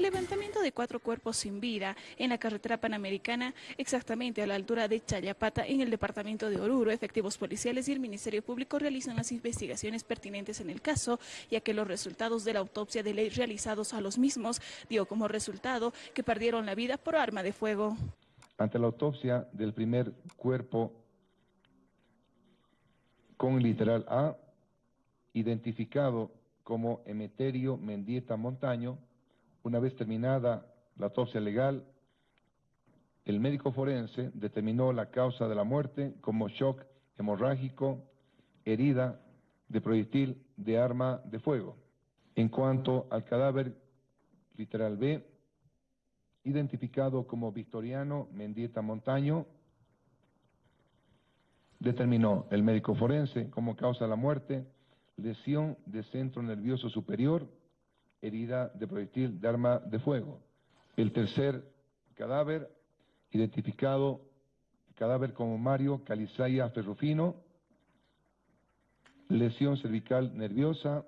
Levantamiento de cuatro cuerpos sin vida en la carretera panamericana, exactamente a la altura de Chayapata, en el departamento de Oruro. Efectivos policiales y el Ministerio Público realizan las investigaciones pertinentes en el caso, ya que los resultados de la autopsia de ley realizados a los mismos dio como resultado que perdieron la vida por arma de fuego. Ante la autopsia del primer cuerpo con literal A, identificado como Emeterio Mendieta Montaño, una vez terminada la autopsia legal, el médico forense determinó la causa de la muerte como shock hemorrágico, herida de proyectil de arma de fuego. En cuanto al cadáver literal B, identificado como Victoriano Mendieta Montaño, determinó el médico forense como causa de la muerte lesión de centro nervioso superior, herida de proyectil de arma de fuego. El tercer cadáver, identificado cadáver como Mario Calizaya Ferrufino, lesión cervical nerviosa,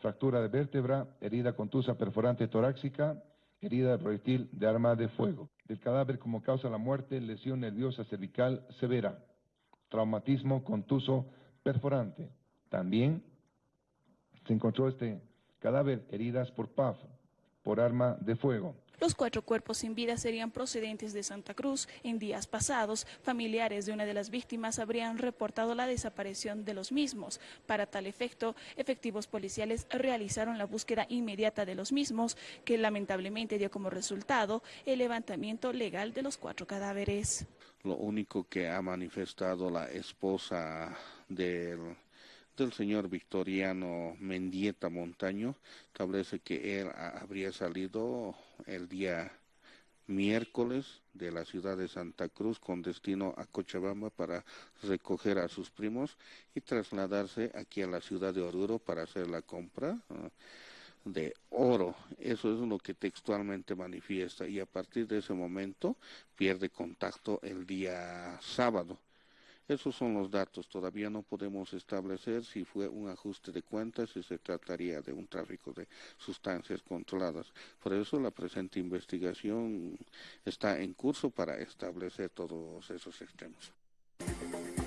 fractura de vértebra, herida contusa perforante torácica, herida de proyectil de arma de fuego. El cadáver como causa de la muerte, lesión nerviosa cervical severa, traumatismo contuso perforante. También se encontró este cadáver heridas por PAF, por arma de fuego. Los cuatro cuerpos sin vida serían procedentes de Santa Cruz. En días pasados, familiares de una de las víctimas habrían reportado la desaparición de los mismos. Para tal efecto, efectivos policiales realizaron la búsqueda inmediata de los mismos, que lamentablemente dio como resultado el levantamiento legal de los cuatro cadáveres. Lo único que ha manifestado la esposa del del señor Victoriano Mendieta Montaño establece que él habría salido el día miércoles de la ciudad de Santa Cruz con destino a Cochabamba para recoger a sus primos y trasladarse aquí a la ciudad de Oruro para hacer la compra de oro. Eso es lo que textualmente manifiesta y a partir de ese momento pierde contacto el día sábado. Esos son los datos. Todavía no podemos establecer si fue un ajuste de cuentas, si se trataría de un tráfico de sustancias controladas. Por eso la presente investigación está en curso para establecer todos esos extremos.